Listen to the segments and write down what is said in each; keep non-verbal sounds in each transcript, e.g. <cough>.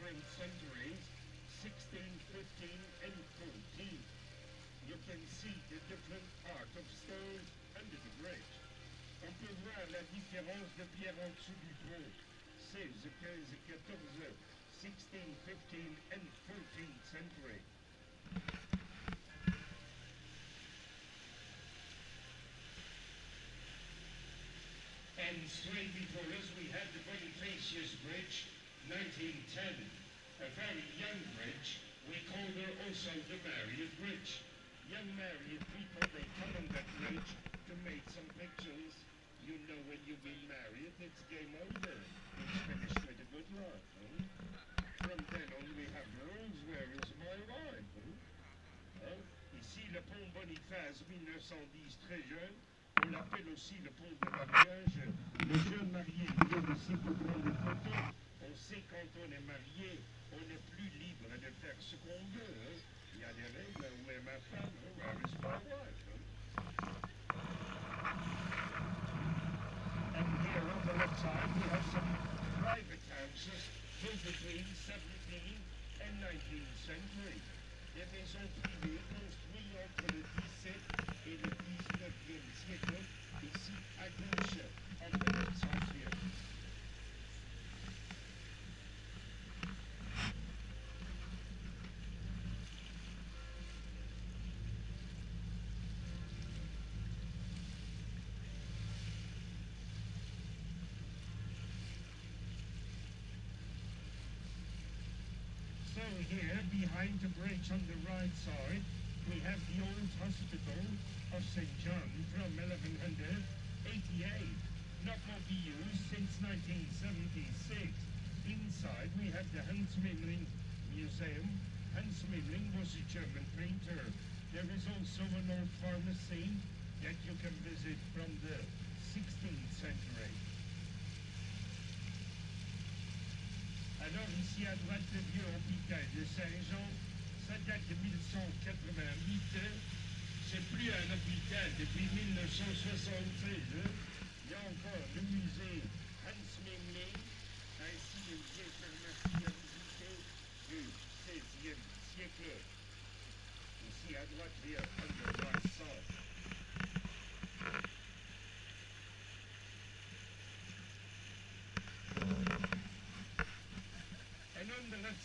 different centuries, 16, 15, and 14. You can see the different art of stone under the bridge. On peut voir la différence de pierre en dessous du pont. 16, 15, 14, 16, 15, and 14th century. And straight before us we have the Bonifacius Bridge, 1910. A very young bridge. We call her also the Marriott Bridge. Young married people, they come on that bridge to make some pictures. You know when you've been married, it's game over. It's finished with a good life. Huh? From then on, we have rules. Where is my wife? Huh? Hein? Ici, le pont Boniface 1910, très jeune. On l'appelle aussi le pont de mariage. Le jeune marié vient ici pour prendre des photos. On sait quand on est marié, on est plus libre de faire ce qu'on veut. hein. Il y a des règles. Où est ma femme? hein? Is my wife? hein? And here on the left side, we have some private houses built between 17th and 19th century. Here, behind the bridge on the right side, we have the old hospital of St. John from 1188. Not more be used since 1976. Inside, we have the Hans Memling Museum. Hans Memling was a German painter. There is also an old pharmacy that you can visit from the 16th century. Alors ici à droite, le vieux hôpital de Saint-Jean, ça date de 1188. C'est plus un hôpital depuis 1976. hein. Il y a encore le musée Hans Memling, ainsi que une vieille pharmacie à visiter du XVIe siècle. Ici à droite, here, on the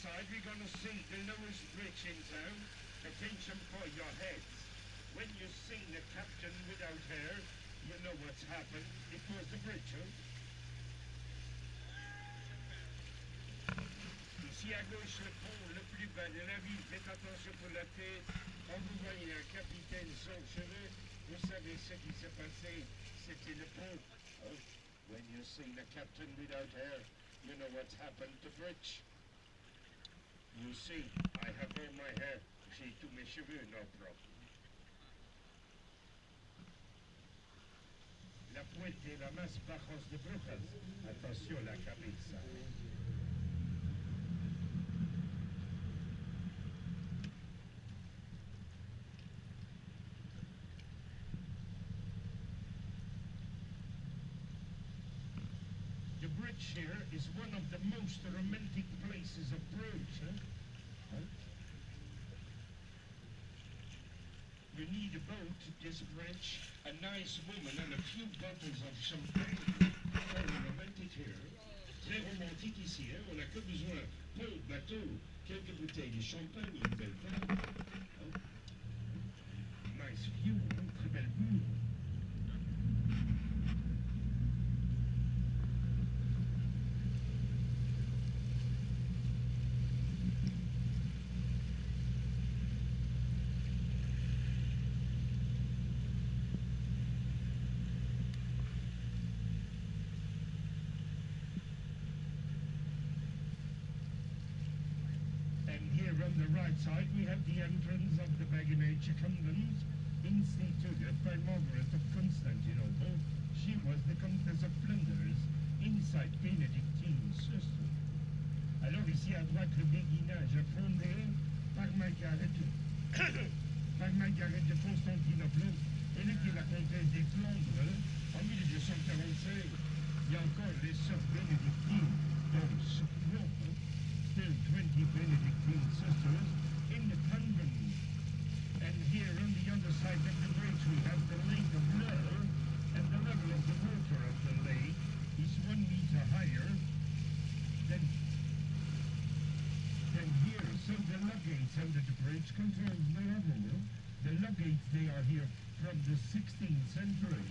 on side, we're going to see the lowest bridge in town. Attention for your heads. When you see the captain without hair, you know what's happened. It was the bridge, huh? Ici à gauche, le pont le plus bas de la ville. Faites attention pour la tête. Quand vous voyez un capitaine sans cheveux, vous savez ce qui s'est passé. C'était le pont. hein? When you see the captain without hair, you know what's happened to bridge. See, I have all my hair. J'ai tous mes cheveux, no problem. La puente la más bajos de Brujas. Atención la cabeza. The bridge here is one of the most romantic places of Bruges. Huh? You need a boat, this bridge, a nice woman, and a few bottles of champagne. Very romantic here. Très romantique ici, hein? On n'a que besoin d'un bateau, quelques bouteilles de champagne, une belle table. hein? Nice view, hein? très belle vue. Here on the right side we have the entrance of the Beguinage Convent, instituted by Margaret of Constantinople. She was the Countess of Flanders, inside Benedictine system. Alors ici à droite le béguinage fondé par Margaret, <coughs> par Margaret de Constantinople. Était la comtesse des Flandres en 1245. Il y a encore les sœurs bénédictines. Under bridge control the level. The luggage, they are here from the 16th century.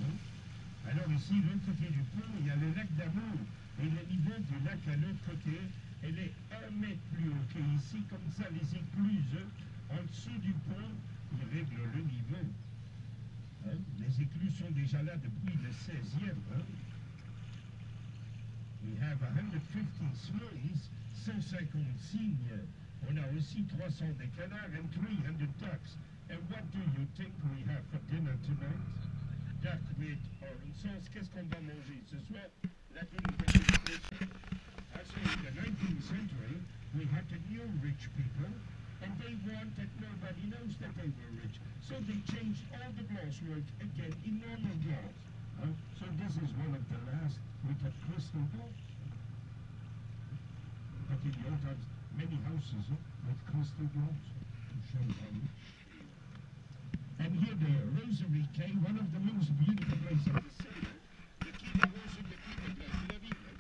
Alors ici, de l'autre côté du pont, il y a le lac d'Amour. Et le niveau du lac à l'autre côté, elle est un mètre plus haut qu'ici. Comme ça, les écluses en dessous du pont, ils règlent le niveau. Hein, Les écluses sont déjà là depuis le 16e. hein. We have 150 swans, 150 cygnes. On a aussi 300 des canards and 300 ducks. And what do you think we have for dinner tonight? Duck with orange sauce. Qu'est-ce qu'on va manger ce soir? La délicious. So in the 19th century, we had the new rich people, and they want that nobody knows that they were rich. So they changed all the glass work again in normal glass. Uh, so this is one of the last with a crystal glass. But in the times, many houses with crystal glass to show how rich. And here the Rosary Quay, one of the most beautiful places of the city. Le quai des Roses de Place de la ville.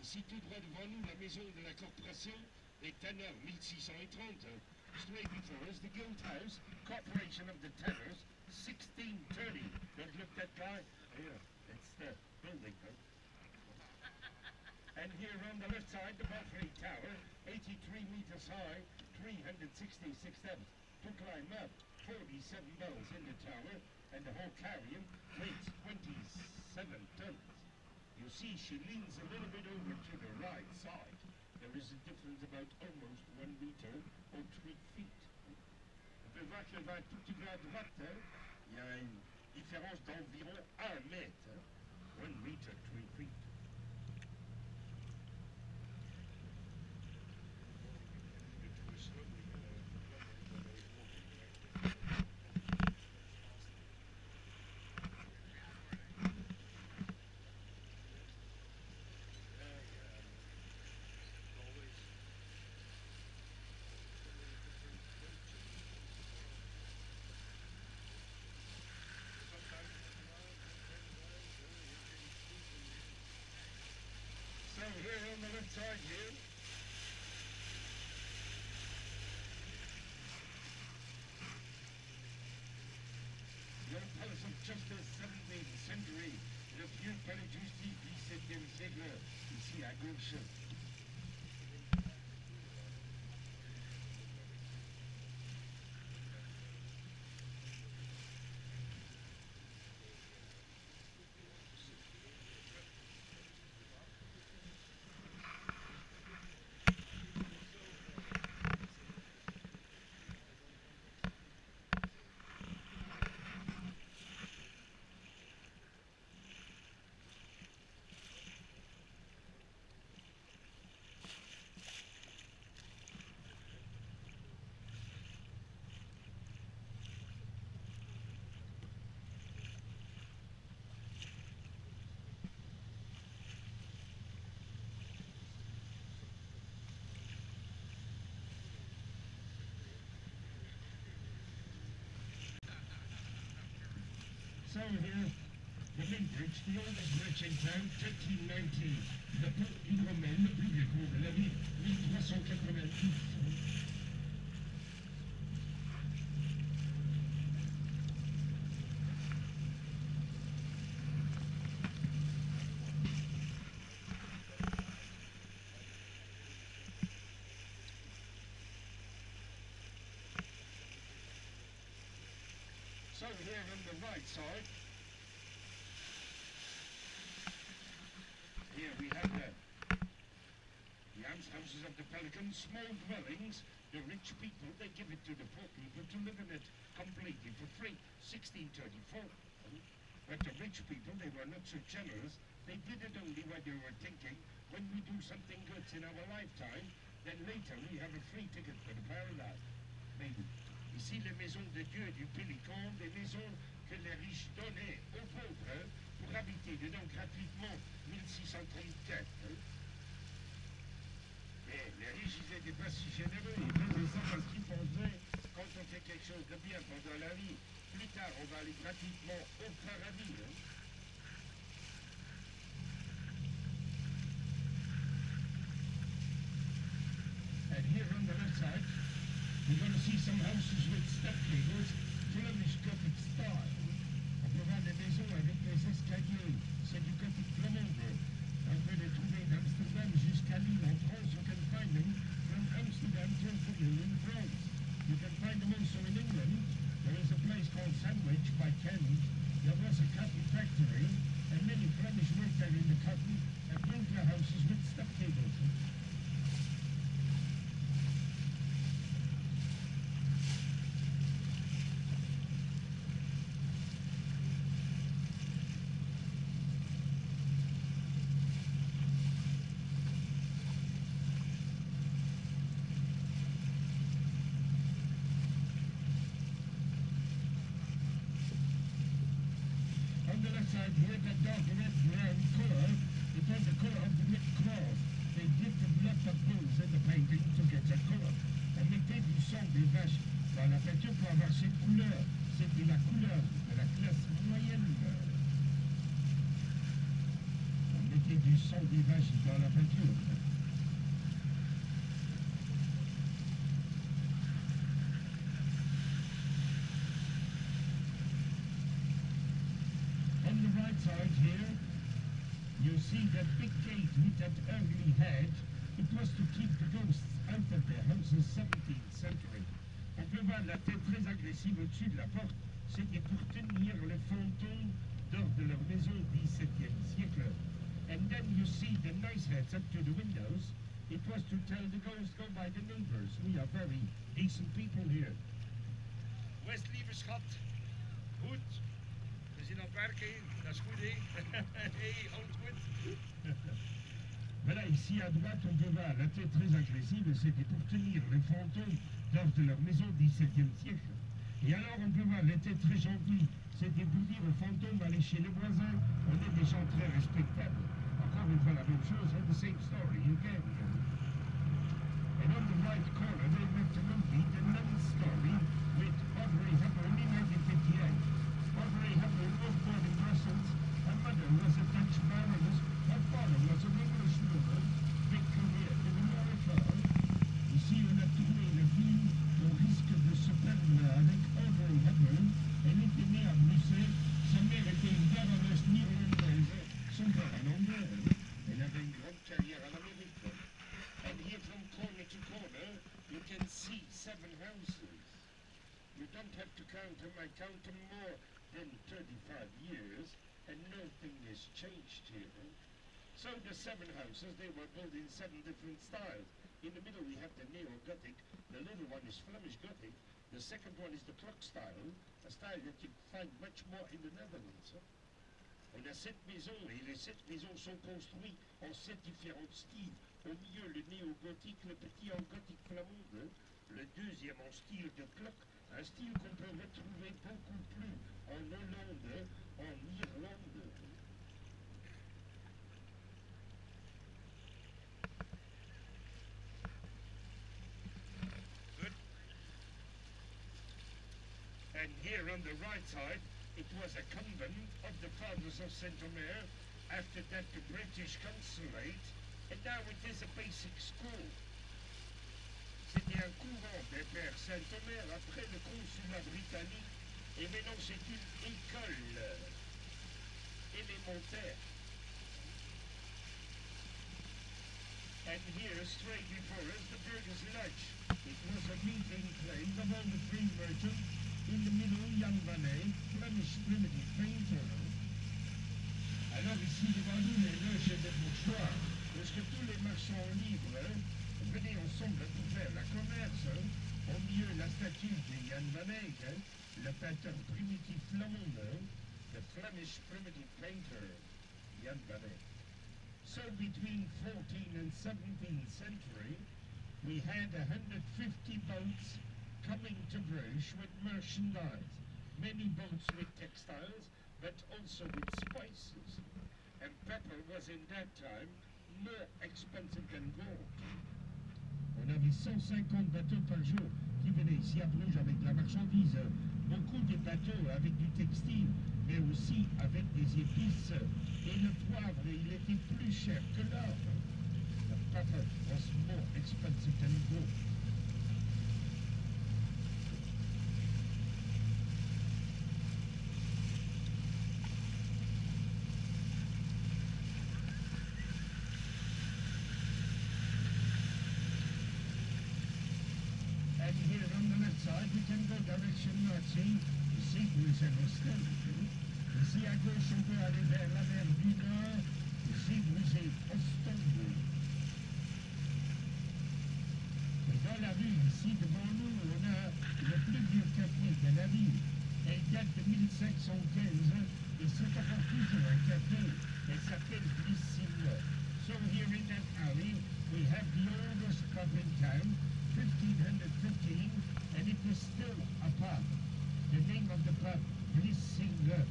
Ici, tout droit devant nous, la maison de la corporation des tanneurs, 1630. Straight before us, the Guild House, Corporation of the Tanners, 1630. Don't look that guy. Here, it's the building. And here on the left side, the Belfry Tower, 83 meters high, 366 steps. To climb up, 47 bells in the tower, and the whole carillon weighs 27 tons. You see, she leans a little bit over to the right side. There is a difference about almost one meter or three feet. One meter, three feet. So here on the left side here. The old Palace of Justice, 17th century. Le vieux palais de justice, 17e siècle. Ici à So here, the big bridge, the oldest bridge in town, 1390. Le pont hydromel, le plus vieux pont de la ville, 1390. Here we have the, the almshouses of the Pelicans, small dwellings. The rich people, they give it to the poor people to live in it completely for free. 1634. But the rich people, they were not so generous. They did it only when they were thinking, when we do something good in our lifetime, then later we have a free ticket for the paradise. Maybe. Ici, les maisons de Dieu et du Pélican, des maisons que les riches donnaient aux pauvres pour habiter dedans gratuitement 1634. hein. Mais les riches, ils n'étaient pas si généreux. Ils faisaient ça parce qu'ils pensaient, quand on fait quelque chose de bien pendant la vie, plus tard, on va aller gratuitement au paradis. hein. You're going to see some houses with step gables, Flemish Gothic style. On peut voir des maisons avec des escaliers. C'est du Gothic flamande. Voir la tête très agressive au-dessus de la porte. C'était pour tenir les fantômes dehors de leur maison 17e siècle. And then you see the nice heads up to the windows. It was to tell the ghosts go by the neighbors. We are very decent people here. West, lieve schat. Goed. We zijn aan het werken. Dat is goed, hè? <laughs> hey, alles goed. <laughs> Voilà, ici à droite, on peut voir la tête très agressive, c'était pour tenir les fantômes de leur maison 17e siècle. Et alors, on peut voir les têtes très gentilles, c'était pour dire aux fantômes, allez chez les voisins, on est des gens très respectables. Encore une fois, la même chose, hein, the same story again. And on the right corner, The Story, with Audrey Hepburn in 1958. Audrey Hepburn was born in Brussels. Her mother was a Dutch baroness. Her father was an Englishwoman. Big career in America. Ici, on a tourné le film au risque de se perdre avec Audrey Hepburn. Elle était née à Bruxelles. Sa mère était une baronesse néerlandaise. Son père un anglais. Elle avait une grande carrière en Amérique. And here from corner to corner, you can see seven houses. You don't have to count them, I count them more than 35 years, and nothing has changed here. So the seven houses, they were built in seven different styles. In the middle we have the Neo-Gothic, the little one is Flemish Gothic, the second one is the clock style, a style that you find much more in the Netherlands. huh? On a sept maisons et les sept maisons sont construites en sept différents styles. Au milieu, le néo-gothique, le petit en gothique flamande, le deuxième en style de clock, un style qu'on peut retrouver beaucoup And here on the right side, it was a convent of the Fathers of Saint Omer, after that the British Consulate, and now it is a basic school. C'était un couvent des Pères Saint-Omer après le consulat britannique, et maintenant c'est une école élémentaire. And here, straight before us, the Burgers Lodge. It was a meeting place of all the free merchants. In the middle, van Eyck, Flemish primitive painter. Alors ici, devant nous, les loges des bourgeois, parce que tous les marchands libres venaient ensemble pour faire la commerce. Au milieu, la statue de Jan van Eyck, le peintre primitif flamand, the Flemish primitive painter, Jan van Eyck. So between 14th and 17th century, we had 150 boats coming to Bruges with merchandise. Many boats with textiles, but also with spices. And pepper was in that time more expensive than gold. On avait 150 bateaux par jour qui venaient ici à Bruges avec de la marchandise. Beaucoup de bateaux avec du textile, mais aussi avec des épices. Et le poivre, il était plus cher que l'or. The pepper was more expensive than gold. Ostendburg. Et dans la ville, ici devant nous, on a le plus vieux café de la ville. Date de 1515 et c'est encore toujours un café. Elle s'appelle. So here in that alley, we have the oldest pub in town, 1515, and it is still a pub. The name of the pub, Vlissinghe.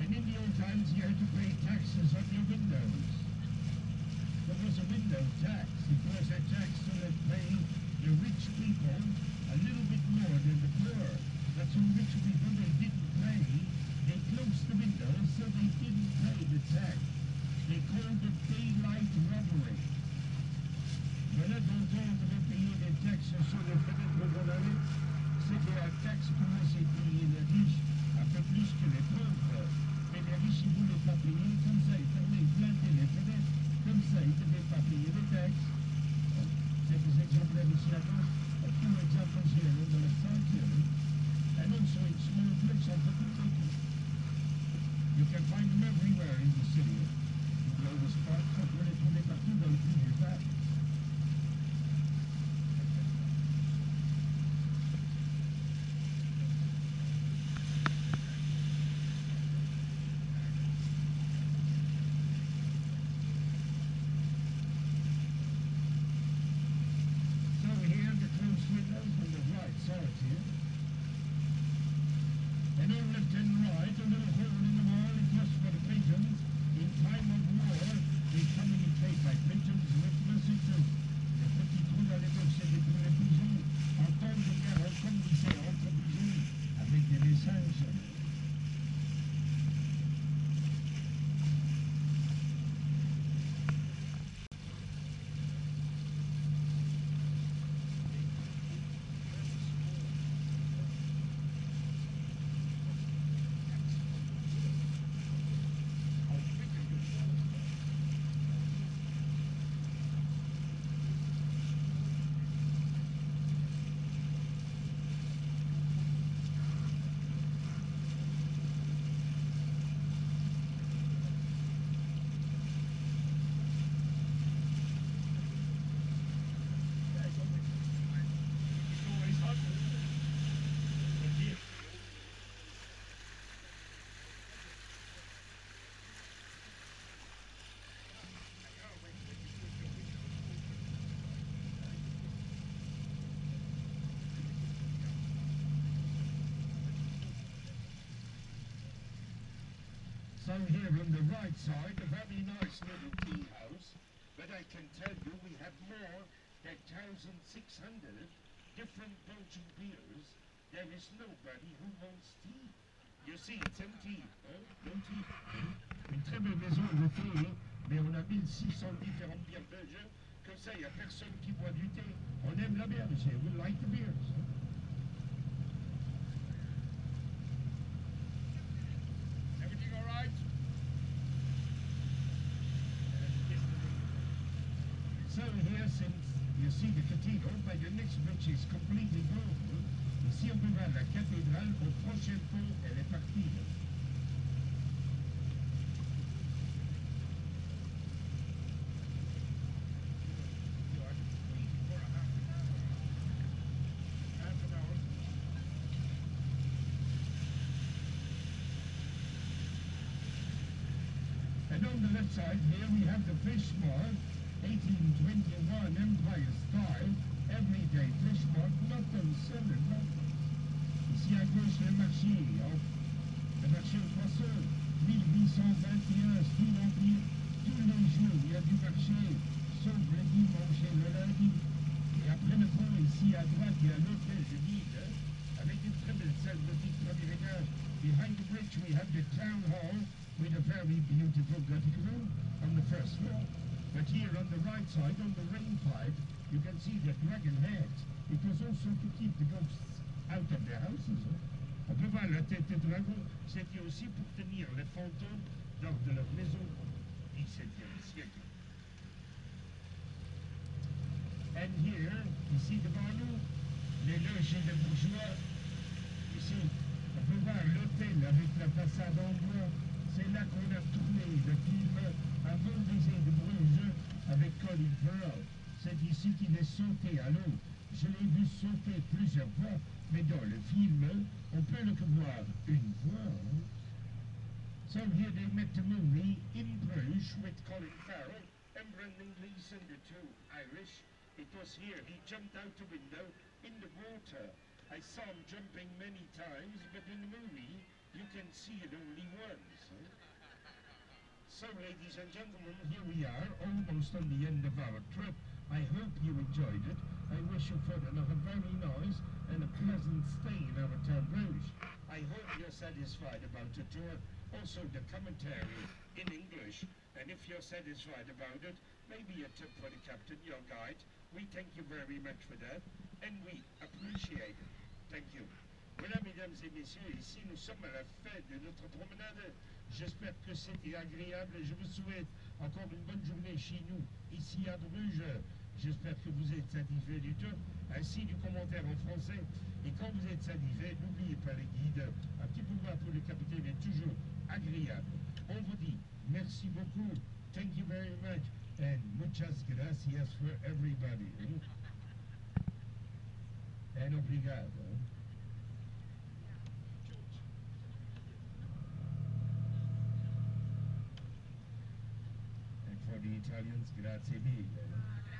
And in the old times, you had to pay taxes on your windows. There was a window tax. Was a tax to let pay the rich people a little bit more than the poor. But some rich people, they didn't pay. They closed the windows, so they didn't pay the tax. They called it daylight robbery. Voilà donc on devait payer des taxes sur les fenêtres de la rue. So here on the right side, a very nice little tea house, but I can tell you we have more than 1,600 different Belgian beers. There is nobody who wants tea. You see, it's empty. Hein? Empty. Une très belle maison de thé, mais on a 1600 différentes bières belges. Comme ça, il n'y a personne qui boit du thé. On aime la bière. We like the beers. Everything all right? So here, since you see the cathedral, but the next bridge is completely global. Ici, on peut voir la cathédrale. Au prochain pont, elle est. And on the left side here, we have the fish mark, 1821 Empire style, everyday fish mark, not on seller, not Ici à gauche, le marché, le marché poissons, 1821, sous l'Empire, tous les jours, il y a du marché, sauf le dimanche et le lundi. Et après le pont, ici à droite, il y a l'hôtel de avec une très belle salle premier étage. Behind bridge, we have the town hall with a very beautiful Gothic room on the first floor. But here on the right side, on the rain pipe, you can see the dragon head. It was also to keep the ghosts out of their houses. Huh? On peut voir la tête de dragon, c'était aussi pour tenir les fantômes lors de leur maison au XVIIe siècle. And here, ici devant nous, les loges des bourgeois. Ici, on peut voir l'hôtel avec la façade en bois. C'est là qu'on a tourné le film Avant baiser de Bruges Farrell. C'est ici qu'il est sauté à l'eau. Je l'ai vu sauter plusieurs fois, mais dans le film, on peut le voir une fois. So here they met the movie in Bruges with Colin Farrell and Brendan Gleeson, the two Irish. It was here. He jumped out the window in the water. I saw him jumping many times, but in the movie you can see it only once. huh? So, ladies and gentlemen, here we are, almost on the end of our trip. I hope you enjoyed it. I wish you further a very nice and a pleasant stay in our town Bruges. I hope you're satisfied about the uh, tour, also the commentary in English. And if you're satisfied about it, maybe a tip for the captain, your guide. We thank you very much for that, and we appreciate it. Thank you. Voilà, mesdames et messieurs, ici nous sommes à la fin de notre promenade. J'espère que c'était agréable et je vous souhaite encore une bonne journée chez nous, ici à Bruges. J'espère que vous êtes satisfait du tour, ainsi du commentaire en français. Et quand vous êtes satisfait, n'oubliez pas les guides. Un petit pouvoir pour le capitaine est toujours agréable. On vous dit merci beaucoup. Thank you very much. And muchas gracias for everybody. hein? <laughs> And obrigado. Hein. And for the Italians, grazie mille.